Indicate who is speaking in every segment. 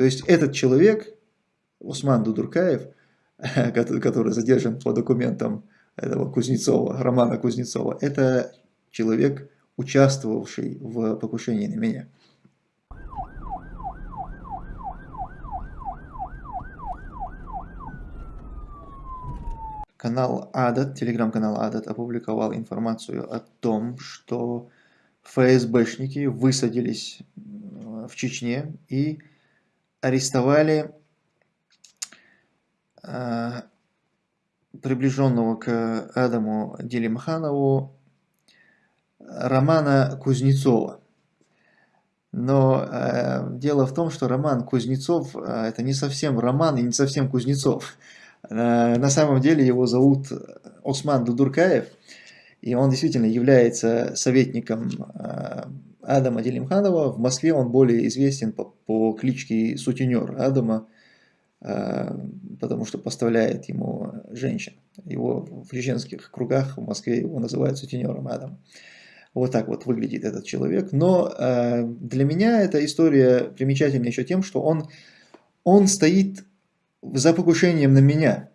Speaker 1: То есть этот человек, Усман Дудуркаев, который задержан по документам этого Кузнецова, Романа Кузнецова, это человек, участвовавший в покушении на меня. Канал Адат, телеграм-канал Адат опубликовал информацию о том, что ФСБшники высадились в Чечне и арестовали э, приближенного к Адаму Делимханову Романа Кузнецова. Но э, дело в том, что Роман Кузнецов э, это не совсем Роман и не совсем Кузнецов. Э, на самом деле его зовут Осман Дудуркаев, и он действительно является советником э, Адама Делимханова. В Москве он более известен по, по кличке Сутенер Адама, э, потому что поставляет ему женщин. Его в чеченских кругах в Москве его называют Сутенером Адама. Вот так вот выглядит этот человек. Но для меня эта история примечательна еще тем, что он, он стоит за покушением на меня.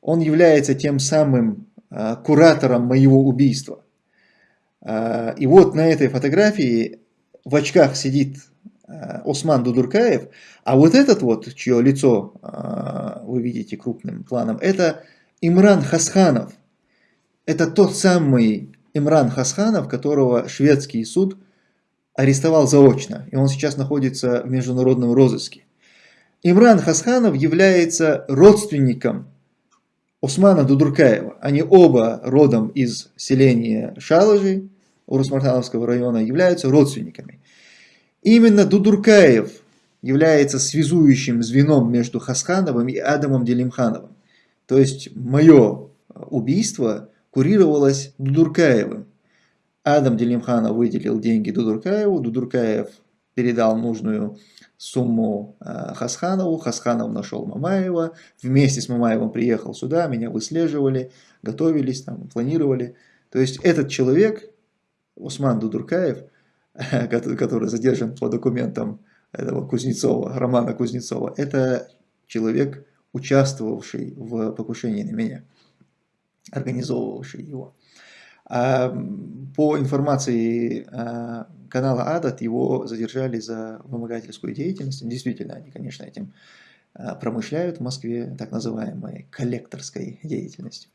Speaker 1: Он является тем самым э, куратором моего убийства. Э, и вот на этой фотографии в очках сидит э, Осман Дудуркаев, а вот этот вот, чье лицо вы видите крупным планом, это Имран Хасханов. Это тот самый Имран Хасханов, которого шведский суд арестовал заочно, и он сейчас находится в международном розыске. Имран Хасханов является родственником Османа Дудуркаева. Они оба родом из селения Шалажи, Урусмартановского района, являются родственниками. Именно Дудуркаев является связующим звеном между Хасхановым и Адамом Делимхановым. То есть мое убийство курировалось Дудуркаевым. Адам Делимханов выделил деньги Дудуркаеву, Дудуркаев передал нужную сумму э, Хасханову, Хасханов нашел Мамаева, вместе с Мамаевым приехал сюда, меня выслеживали, готовились, там, планировали. То есть этот человек, Усман Дудуркаев, который задержан по документам этого Кузнецова, Романа Кузнецова, это человек, участвовавший в покушении на меня, организовывавший его. А по информации а, канала Адат его задержали за вымогательскую деятельность. Действительно, они, конечно, этим а, промышляют в Москве, так называемой коллекторской деятельностью.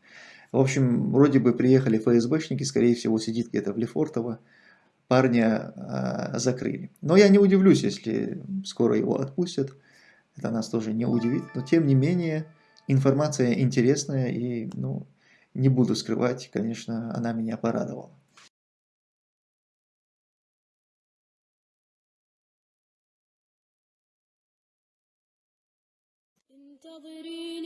Speaker 1: В общем, вроде бы приехали ФСБшники, скорее всего, сидит где-то в Лефортово, парня э, закрыли. Но я не удивлюсь, если скоро его отпустят, это нас тоже не удивит. Но тем не менее, информация интересная и, ну, не буду скрывать, конечно, она меня порадовала. انتظريني انتظريني